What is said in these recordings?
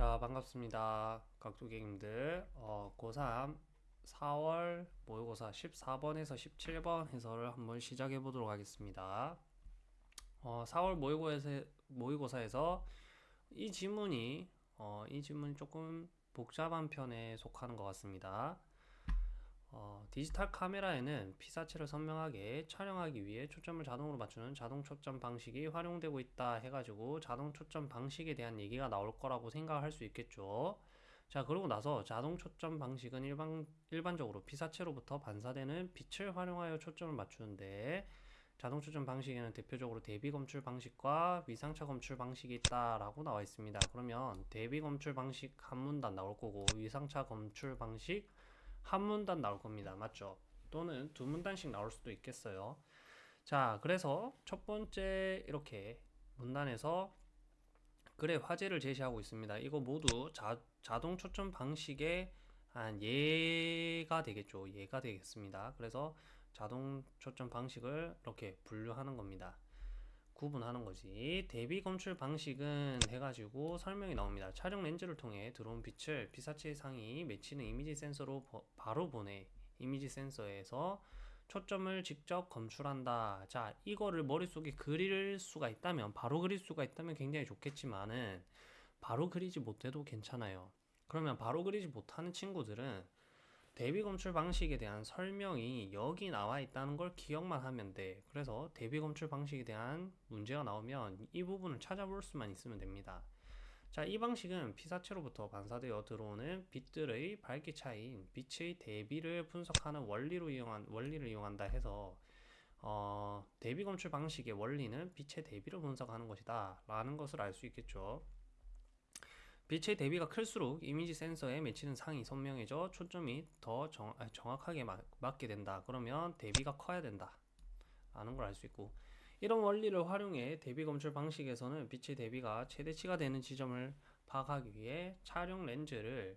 자, 반갑습니다. 각도객님들. 어, 고3 4월 모의고사 14번에서 17번 해설을 한번 시작해 보도록 하겠습니다. 어, 4월 모의고사에서, 모의고사에서 이 지문이 어, 이 지문이 조금 복잡한 편에 속하는 것 같습니다. 어, 디지털 카메라에는 피사체를 선명하게 촬영하기 위해 초점을 자동으로 맞추는 자동 초점 방식이 활용되고 있다 해가지고 자동 초점 방식에 대한 얘기가 나올 거라고 생각할 수 있겠죠. 자, 그러고 나서 자동 초점 방식은 일반, 일반적으로 피사체로부터 반사되는 빛을 활용하여 초점을 맞추는데 자동 초점 방식에는 대표적으로 대비 검출 방식과 위상차 검출 방식이 있다라고 나와 있습니다. 그러면 대비 검출 방식 한 문단 나올 거고 위상차 검출 방식 한 문단 나올 겁니다. 맞죠? 또는 두 문단씩 나올 수도 있겠어요. 자, 그래서 첫 번째 이렇게 문단에서 글의 화제를 제시하고 있습니다. 이거 모두 자, 자동 초점 방식의 한 예가 되겠죠. 예가 되겠습니다. 그래서 자동 초점 방식을 이렇게 분류하는 겁니다. 구분하는 거지. 대비 검출 방식은 해가지고 설명이 나옵니다. 촬영 렌즈를 통해 들어온 빛을 피사체 상이 맺히는 이미지 센서로 버, 바로 보내 이미지 센서에서 초점을 직접 검출한다. 자, 이거를 머릿속에 그릴 수가 있다면, 바로 그릴 수가 있다면 굉장히 좋겠지만은, 바로 그리지 못해도 괜찮아요. 그러면 바로 그리지 못하는 친구들은 대비 검출 방식에 대한 설명이 여기 나와 있다는 걸 기억만 하면 돼. 그래서 대비 검출 방식에 대한 문제가 나오면 이 부분을 찾아볼 수만 있으면 됩니다. 자, 이 방식은 피사체로부터 반사되어 들어오는 빛들의 밝기 차이인 빛의 대비를 분석하는 원리로 이용한 원리를 이용한다 해서 어, 대비 검출 방식의 원리는 빛의 대비를 분석하는 것이다 라는 것을 알 수 있겠죠. 빛의 대비가 클수록 이미지 센서에 맺히는 상이 선명해져 초점이 더 정, 아, 정확하게 마, 맞게 된다. 그러면 대비가 커야 된다. 라는 걸 알 수 있고 이런 원리를 활용해 대비 검출 방식에서는 빛의 대비가 최대치가 되는 지점을 파악하기 위해 촬영 렌즈를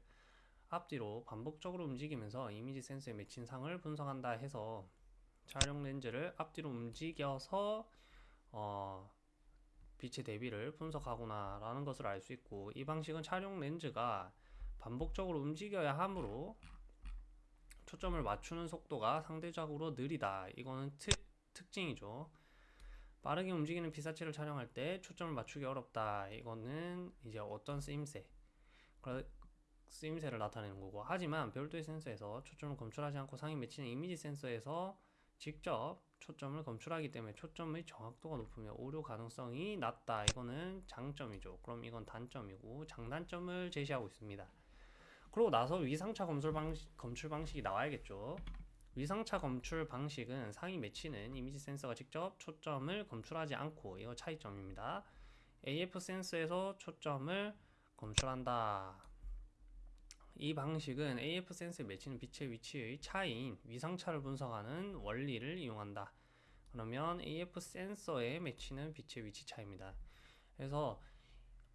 앞뒤로 반복적으로 움직이면서 이미지 센서에 맺힌 상을 분석한다 해서 촬영 렌즈를 앞뒤로 움직여서 어, 빛의 대비를 분석하구나 라는 것을 알 수 있고 이 방식은 촬영 렌즈가 반복적으로 움직여야 하므로 초점을 맞추는 속도가 상대적으로 느리다. 이거는 특, 특징이죠. 빠르게 움직이는 피사체를 촬영할 때 초점을 맞추기 어렵다. 이거는 이제 어떤 쓰임새 쓰임새를 나타내는 거고. 하지만 별도의 센서에서 초점을 검출하지 않고 상이 맺히는 이미지 센서에서 직접 초점을 검출하기 때문에 초점의 정확도가 높으며 오류 가능성이 낮다. 이거는 장점이죠. 그럼 이건 단점이고 장단점을 제시하고 있습니다. 그러고 나서 위상차 검출 방식, 검출 방식이 나와야겠죠. 위상차 검출 방식은 상이 맺히는 이미지 센서가 직접 초점을 검출하지 않고 이거 차이점입니다. AF 센서에서 초점을 검출한다. 이 방식은 AF 센서에 맺히는 빛의 위치의 차이인 위상차를 분석하는 원리를 이용한다. 그러면 AF 센서에 맺히는 빛의 위치 차입니다. 그래서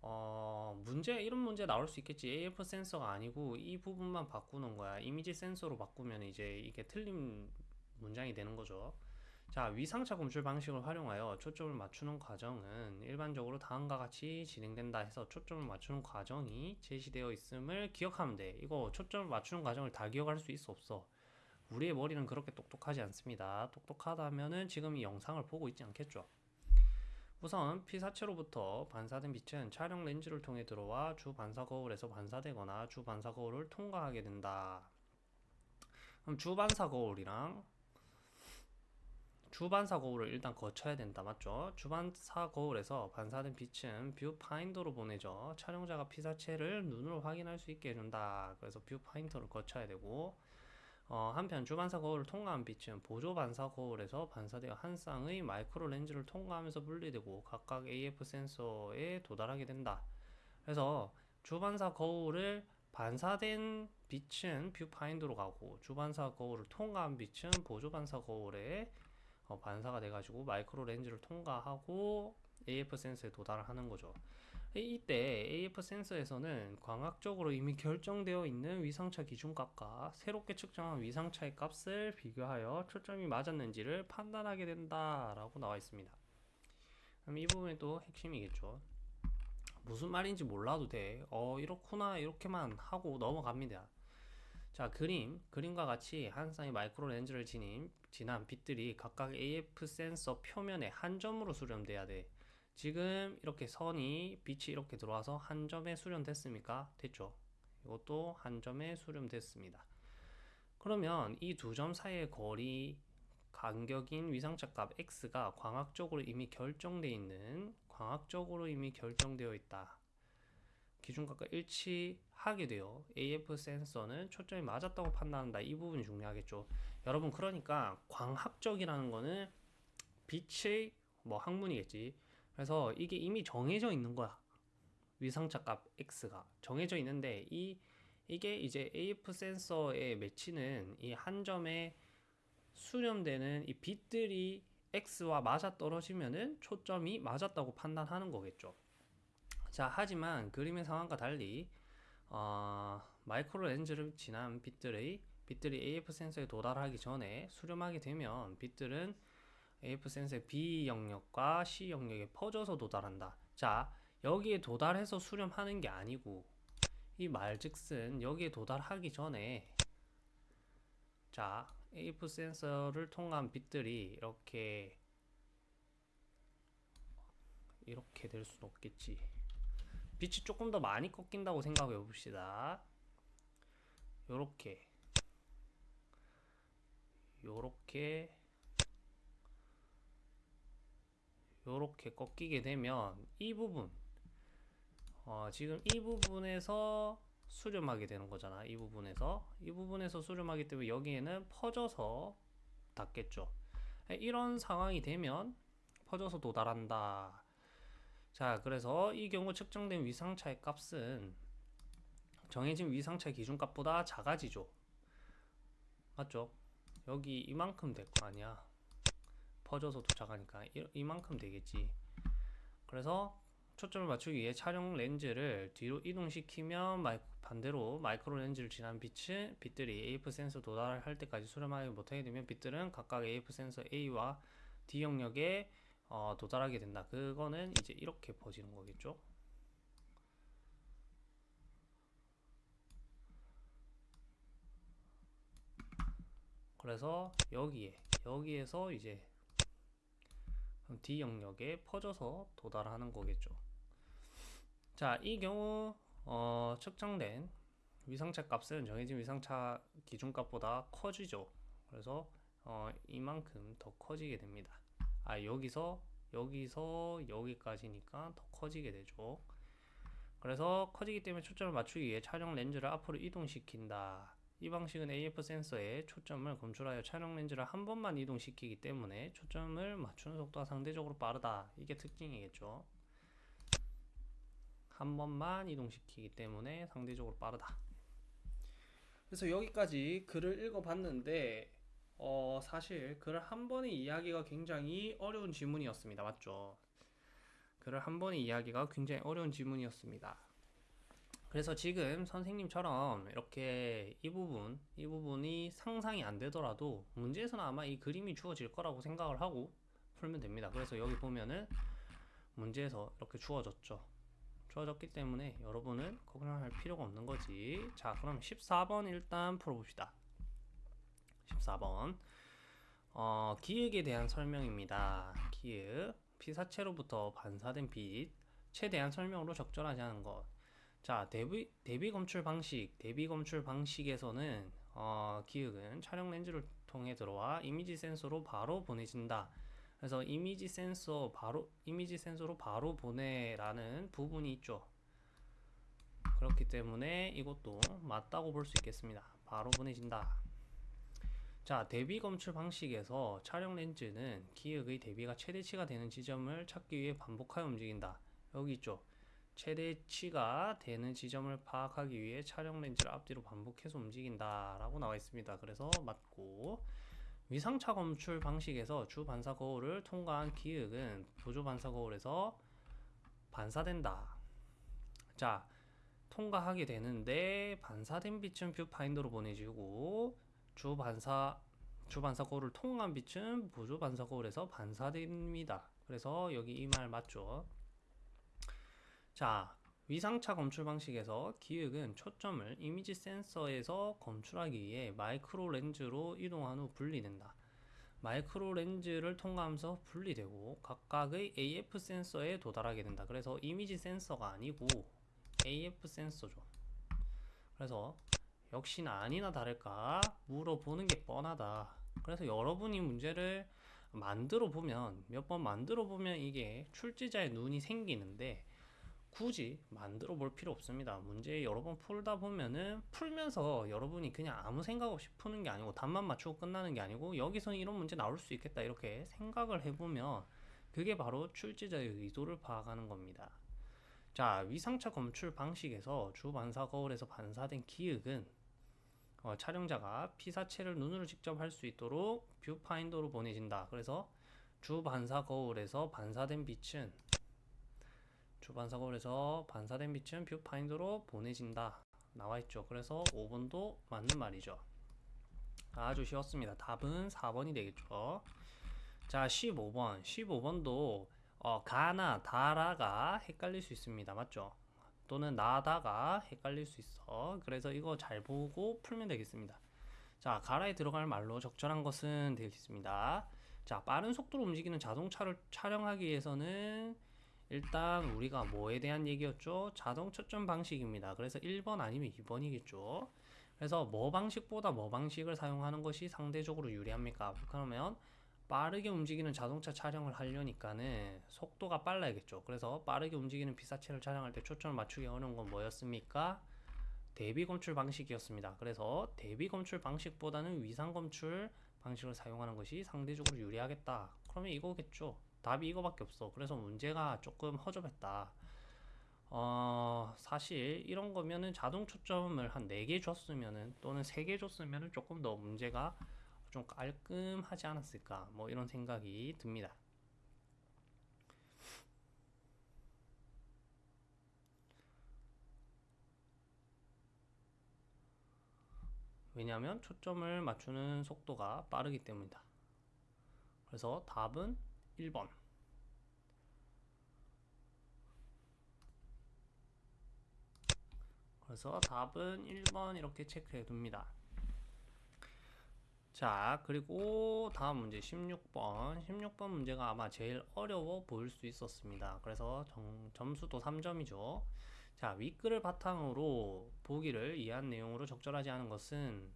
어, 문제 이런 문제 나올 수 있겠지. AF 센서가 아니고 이 부분만 바꾸는 거야. 이미지 센서로 바꾸면 이제 이게 틀린 문장이 되는 거죠. 자, 위상차 검출 방식을 활용하여 초점을 맞추는 과정은 일반적으로 다음과 같이 진행된다 해서 초점을 맞추는 과정이 제시되어 있음을 기억하면 돼. 이거 초점을 맞추는 과정을 다 기억할 수 있어 없어. 우리의 머리는 그렇게 똑똑하지 않습니다. 똑똑하다면은 지금 이 영상을 보고 있지 않겠죠. 우선 피사체로부터 반사된 빛은 촬영 렌즈를 통해 들어와 주 반사 거울에서 반사되거나 주 반사 거울을 통과하게 된다. 그럼 주 반사 거울이랑 주반사 거울을 일단 거쳐야 된다. 맞죠? 주반사 거울에서 반사된 빛은 뷰파인더로 보내져 촬영자가 피사체를 눈으로 확인할 수 있게 해준다. 그래서 뷰파인더를 거쳐야 되고 어, 한편 주반사 거울을 통과한 빛은 보조 반사 거울에서 반사되어 한 쌍의 마이크로 렌즈를 통과하면서 분리되고 각각 AF 센서에 도달하게 된다. 그래서 주반사 거울을 반사된 빛은 뷰파인더로 가고 주반사 거울을 통과한 빛은 보조 반사 거울에 어, 반사가 돼가지고 마이크로 렌즈를 통과하고 AF 센서에 도달을 하는 거죠. 이때 AF 센서에서는 광학적으로 이미 결정되어 있는 위상차 기준값과 새롭게 측정한 위상차의 값을 비교하여 초점이 맞았는지를 판단하게 된다라고 나와 있습니다. 그럼 이 부분이 또 핵심이겠죠. 무슨 말인지 몰라도 돼. 어, 이렇구나. 이렇게만 하고 넘어갑니다. 자, 그림. 그림과 같이 한 쌍의 마이크로 렌즈를 지닌, 지난 빛들이 각각 AF 센서 표면에 한 점으로 수렴돼야 돼. 지금 이렇게 선이 빛이 이렇게 들어와서 한 점에 수렴됐습니까? 됐죠. 이것도 한 점에 수렴됐습니다. 그러면 이 두 점 사이의 거리 간격인 위상차 값 x가 광학적으로 이미 결정되어 있는 광학적으로 이미 결정되어 있다. 기준값과 일치하게 되어 AF 센서는 초점이 맞았다고 판단한다. 이 부분이 중요하겠죠. 여러분 그러니까 광학적이라는 거는 빛의 뭐 학문이겠지. 그래서 이게 이미 정해져 있는 거야. 위상차 값 x가 정해져 있는데 이 이게 이제 AF 센서에 맺히는 이 한 점에 수렴되는 이 빛들이 x와 맞아 떨어지면은 초점이 맞았다고 판단하는 거겠죠. 자, 하지만 그림의 상황과 달리 어, 마이크로 렌즈를 지난 빛들의 빛들이 AF 센서에 도달하기 전에 수렴하게 되면 빛들은 AF 센서의 B 영역과 C 영역에 퍼져서 도달한다. 자, 여기에 도달해서 수렴하는 게 아니고 이 말즉슨 여기에 도달하기 전에 자, AF 센서를 통한 빛들이 이렇게 이렇게 될 수는 없겠지. 빛이 조금 더 많이 꺾인다고 생각해 봅시다. 요렇게 요렇게 요렇게 꺾이게 되면 이 부분 어, 지금 이 부분에서 수렴하게 되는 거잖아. 이 부분에서 이 부분에서 수렴하기 때문에 여기에는 퍼져서 닿겠죠. 이런 상황이 되면 퍼져서 도달한다. 자, 그래서 이 경우 측정된 위상차의 값은 정해진 위상차 기준값보다 작아지죠. 맞죠? 여기 이만큼 될 거 아니야. 퍼져서 도착하니까 이, 이만큼 되겠지. 그래서 초점을 맞추기 위해 촬영 렌즈를 뒤로 이동시키면 마이, 반대로 마이크로 렌즈를 지난 빛은 빛들이 AF 센서 도달할 때까지 수렴하지 못하게 되면 빛들은 각각 AF 센서 A와 D 영역에 어, 도달하게 된다. 그거는 이제 이렇게 퍼지는 거겠죠. 그래서 여기에 여기에서 이제 D 영역에 퍼져서 도달하는 거겠죠. 자, 이 경우 어, 측정된 위상차 값은 정해진 위상차 기준값보다 커지죠. 그래서 어, 이만큼 더 커지게 됩니다. 아, 여기서 여기서 여기까지니까 더 커지게 되죠. 그래서 커지기 때문에 초점을 맞추기 위해 촬영 렌즈를 앞으로 이동시킨다. 이 방식은 AF 센서에 초점을 검출하여 촬영 렌즈를 한 번만 이동시키기 때문에 초점을 맞추는 속도가 상대적으로 빠르다. 이게 특징이겠죠. 한 번만 이동시키기 때문에 상대적으로 빠르다. 그래서 여기까지 글을 읽어봤는데 어, 사실 글을 한 번에 이해하기가 굉장히 어려운 지문이었습니다. 맞죠? 글을 한 번에 이해하기가 굉장히 어려운 지문이었습니다. 그래서 지금 선생님처럼 이렇게 이 부분, 이 부분이 상상이 안 되더라도 문제에서는 아마 이 그림이 주어질 거라고 생각을 하고 풀면 됩니다. 그래서 여기 보면은 문제에서 이렇게 주어졌죠. 주어졌기 때문에 여러분은 걱정할 필요가 없는 거지. 자, 그럼 14번 일단 풀어봅시다. 14번. 어, 기획에 대한 설명입니다. 기획. 피사체로부터 반사된 빛. 최대한 설명으로 적절하지 않은 것. 자, 대비, 대비 검출 방식. 대비 검출 방식에서는 어, 기획은 촬영 렌즈를 통해 들어와 이미지 센서로 바로 보내진다. 그래서 이미지 센서 바로 이미지 센서로 바로 보내라는 부분이 있죠. 그렇기 때문에 이것도 맞다고 볼 수 있겠습니다. 바로 보내진다. 자, 대비 검출 방식에서 촬영 렌즈는 기획의 대비가 최대치가 되는 지점을 찾기 위해 반복하여 움직인다. 여기 있죠. 최대치가 되는 지점을 파악하기 위해 촬영 렌즈를 앞뒤로 반복해서 움직인다 라고 나와 있습니다. 그래서 맞고 위상차 검출 방식에서 주 반사 거울을 통과한 기역은 보조 반사 거울에서 반사된다. 자, 통과하게 되는데 반사된 빛은 뷰파인더로 보내지고 주 반사 주 반사 거울을 통과한 빛은 보조 반사 거울에서 반사됩니다. 그래서 여기 이 말 맞죠? 자, 위상차 검출 방식에서 기역은 초점을 이미지 센서에서 검출하기 위해 마이크로 렌즈로 이동한 후 분리된다. 마이크로 렌즈를 통과하면서 분리되고 각각의 AF 센서에 도달하게 된다. 그래서 이미지 센서가 아니고 AF 센서죠. 그래서 역시나 아니나 다를까 물어보는 게 뻔하다. 그래서 여러분이 문제를 만들어 보면 몇 번 만들어 보면 이게 출제자의 눈이 생기는데 굳이 만들어 볼 필요 없습니다. 문제 여러 번 풀다 보면은 풀면서 여러분이 그냥 아무 생각 없이 푸는 게 아니고 답만 맞추고 끝나는 게 아니고 여기서 이런 문제 나올 수 있겠다 이렇게 생각을 해보면 그게 바로 출제자의 의도를 파악하는 겁니다. 자 위상차 검출 방식에서 주 반사 거울에서 반사된 기역은 어, 촬영자가 피사체를 눈으로 직접 할 수 있도록 뷰파인더로 보내진다. 그래서 주 반사 거울에서 반사된 빛은 주 반사 거울에서 반사된 빛은 뷰파인더로 보내진다. 나와 있죠. 그래서 5번도 맞는 말이죠. 아주 쉬웠습니다. 답은 4번이 되겠죠. 자, 15번. 15번도 어, 가나 다라가 헷갈릴 수 있습니다. 맞죠? 또는 나다가 헷갈릴 수 있어. 그래서 이거 잘 보고 풀면 되겠습니다. 자, 가라에 들어갈 말로 적절한 것은 되겠습니다. 자, 빠른 속도로 움직이는 자동차를 촬영하기 위해서는 일단 우리가 뭐에 대한 얘기였죠? 자동 초점 방식입니다. 그래서 1번 아니면 2번이겠죠. 그래서 뭐 방식보다 뭐 방식을 사용하는 것이 상대적으로 유리합니까? 그러면 빠르게 움직이는 자동차 촬영을 하려니까는 속도가 빨라야겠죠. 그래서 빠르게 움직이는 비사체를 촬영할 때 초점을 맞추기 어려운 건 뭐였습니까? 대비 검출 방식이었습니다. 그래서 대비 검출 방식보다는 위상 검출 방식을 사용하는 것이 상대적으로 유리하겠다. 그러면 이거겠죠. 답이 이거밖에 없어. 그래서 문제가 조금 허접했다. 어, 사실 이런 거면은 자동 초점을 한 4개 줬으면은 또는 3개 줬으면은 조금 더 문제가 좀 깔끔하지 않았을까 뭐 이런 생각이 듭니다. 왜냐하면 초점을 맞추는 속도가 빠르기 때문이다. 그래서 답은 1번. 그래서 답은 1번 이렇게 체크해 둡니다. 자, 그리고 다음 문제 16번. 16번 문제가 아마 제일 어려워 보일 수 있었습니다. 그래서 정, 점수도 3점이죠. 자, 윗글을 바탕으로 보기를 이해한 내용으로 적절하지 않은 것은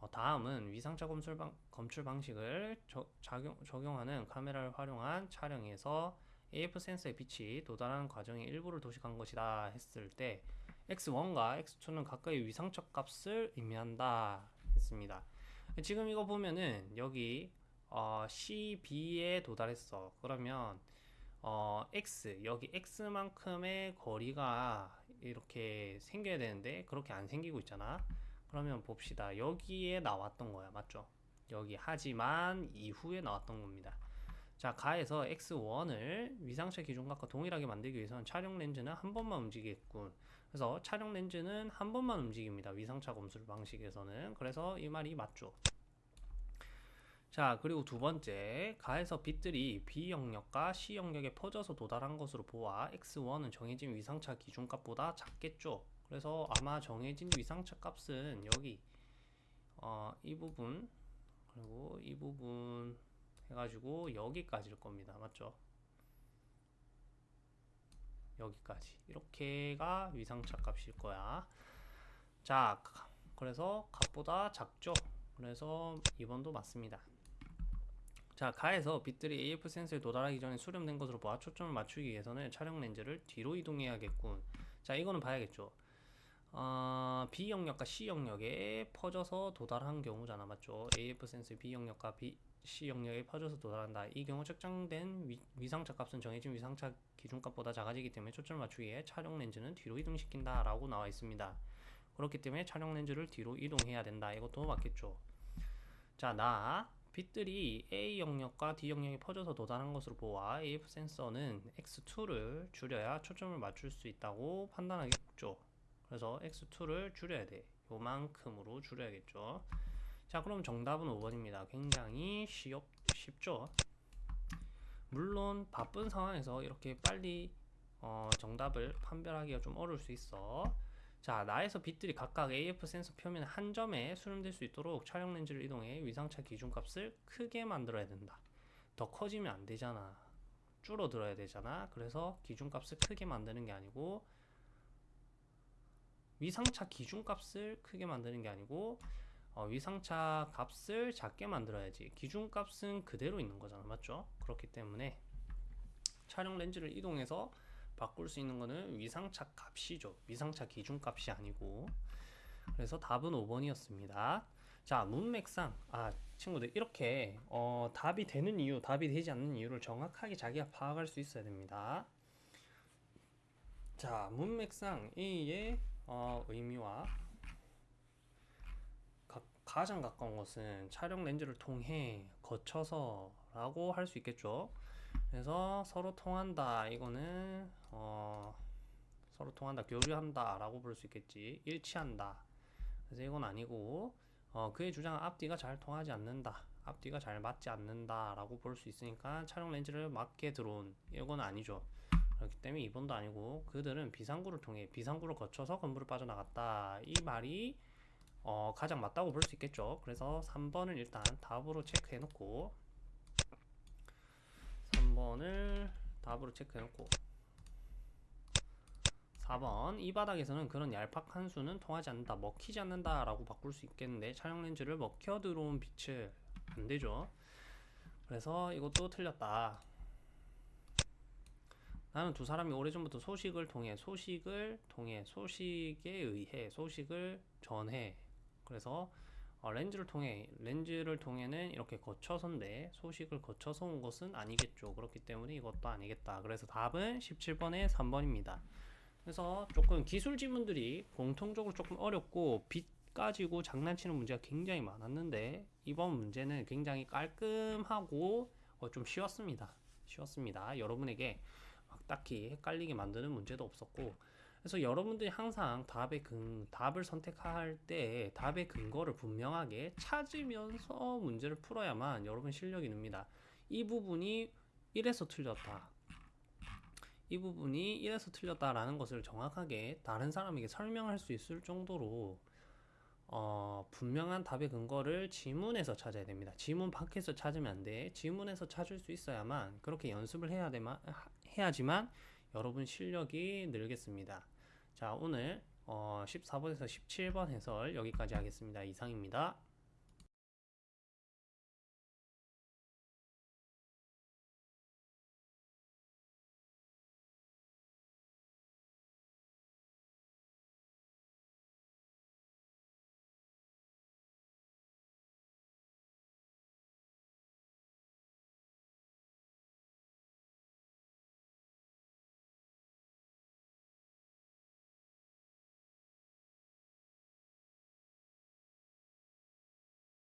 어, 다음은 위상차 검출, 방, 검출 방식을 저, 작용, 적용하는 카메라를 활용한 촬영에서 AF 센서의 빛이 도달하는 과정의 일부를 도식한 것이다 했을 때 X1과 X2는 각각의 위상적 값을 의미한다 했습니다. 지금 이거 보면은 여기 어, CB에 도달했어. 그러면 어, X 여기 X만큼의 거리가 이렇게 생겨야 되는데 그렇게 안 생기고 있잖아. 그러면 봅시다. 여기에 나왔던 거야. 맞죠? 여기 하지만 이후에 나왔던 겁니다. 자, 가에서 X1을 위상차 기준값과 동일하게 만들기 위해서는 촬영 렌즈는 한 번만 움직이겠군. 그래서 촬영 렌즈는 한 번만 움직입니다. 위상차 검술 방식에서는. 그래서 이 말이 맞죠. 자, 그리고 두 번째, 가에서 빛들이 B 영역과 C 영역에 퍼져서 도달한 것으로 보아 X1은 정해진 위상차 기준값보다 작겠죠. 그래서 아마 정해진 위상차 값은 여기 어, 이 부분 그리고 이 부분 해가지고 여기까지일 겁니다. 맞죠? 여기까지 이렇게가 위상차 값일 거야. 자, 그래서 값보다 작죠. 그래서 2번도 맞습니다. 자, 가에서 빛들이 AF 센서에 도달하기 전에 수렴된 것으로 보아 초점을 맞추기 위해서는 촬영 렌즈를 뒤로 이동해야겠군. 자, 이거는 봐야겠죠. 어, B 영역과 C 영역에 퍼져서 도달한 경우잖아, 맞죠? AF 센서의 B 영역과 B, C 영역에 퍼져서 도달한다. 이 경우 측정된 위, 위상차 값은 정해진 위상차 기준값보다 작아지기 때문에 초점을 맞추기 위해 촬영 렌즈는 뒤로 이동시킨다 라고 나와 있습니다. 그렇기 때문에 촬영 렌즈를 뒤로 이동해야 된다. 이것도 맞겠죠. 자, 나 빛들이 A 영역과 D 영역에 퍼져서 도달한 것으로 보아 AF 센서는 X2를 줄여야 초점을 맞출 수 있다고 판단하겠죠. 그래서 X2를 줄여야 돼. 요만큼으로 줄여야겠죠. 자, 그럼 정답은 5번입니다. 굉장히 쉽, 쉽죠? 물론 바쁜 상황에서 이렇게 빨리 어, 정답을 판별하기가 좀 어려울 수 있어. 자, 나에서 빛들이 각각 AF 센서 표면 한 점에 수렴될 수 있도록 촬영 렌즈를 이동해 위상차 기준값을 크게 만들어야 된다. 더 커지면 안 되잖아. 줄어들어야 되잖아. 그래서 기준값을 크게 만드는 게 아니고 위상차 기준값을 크게 만드는 게 아니고 어, 위상차 값을 작게 만들어야지. 기준값은 그대로 있는 거잖아. 맞죠? 그렇기 때문에 촬영 렌즈를 이동해서 바꿀 수 있는 거는 위상차 값이죠. 위상차 기준값이 아니고. 그래서 답은 5번이었습니다. 자, 문맥상 아, 친구들 이렇게 어, 답이 되는 이유, 답이 되지 않는 이유를 정확하게 자기가 파악할 수 있어야 됩니다. 자, 문맥상 A의 어, 의미와 가, 가장 가까운 것은 촬영 렌즈를 통해 거쳐서 라고 할 수 있겠죠. 그래서 서로 통한다. 이거는 어, 서로 통한다, 교류한다 라고 볼 수 있겠지. 일치한다. 그래서 이건 아니고 어, 그의 주장은 앞뒤가 잘 통하지 않는다. 앞뒤가 잘 맞지 않는다 라고 볼 수 있으니까 촬영 렌즈를 맞게 들어온 이건 아니죠. 그렇기 때문에 2번도 아니고 그들은 비상구를 통해 비상구를 거쳐서 건물을 빠져나갔다. 이 말이 어, 가장 맞다고 볼 수 있겠죠. 그래서 3번을 일단 답으로 체크해 놓고 3번을 답으로 체크해 놓고 4번 이 바닥에서는 그런 얄팍한 수는 통하지 않는다 먹히지 않는다 라고 바꿀 수 있겠는데 촬영 렌즈를 먹혀 들어온 빛을 안 되죠 그래서 이것도 틀렸다 나는 두 사람이 오래전부터 소식을 통해 소식을 통해 소식에 의해 소식을 전해 그래서 어, 렌즈를 통해 렌즈를 통해는 이렇게 거쳐서인데 소식을 거쳐서 온 것은 아니겠죠 그렇기 때문에 이것도 아니겠다 그래서 답은 17번에 3번입니다 그래서 조금 기술 지문들이 공통적으로 조금 어렵고 빛 가지고 장난치는 문제가 굉장히 많았는데 이번 문제는 굉장히 깔끔하고 어, 좀 쉬웠습니다. 쉬웠습니다. 여러분에게 막 딱히 헷갈리게 만드는 문제도 없었고 그래서 여러분들이 항상 답의 근 답을 선택할 때 답의 근거를 분명하게 찾으면서 문제를 풀어야만 여러분 실력이 늡니다. 이 부분이 이래서 틀렸다. 이 부분이 이래서 틀렸다라는 것을 정확하게 다른 사람에게 설명할 수 있을 정도로 어, 분명한 답의 근거를 지문에서 찾아야 됩니다. 지문 밖에서 찾으면 안 돼. 지문에서 찾을 수 있어야만 그렇게 연습을 해야 되만 해야지만 여러분 실력이 늘겠습니다. 자, 오늘 어, 14번에서 17번 해설 여기까지 하겠습니다. 이상입니다.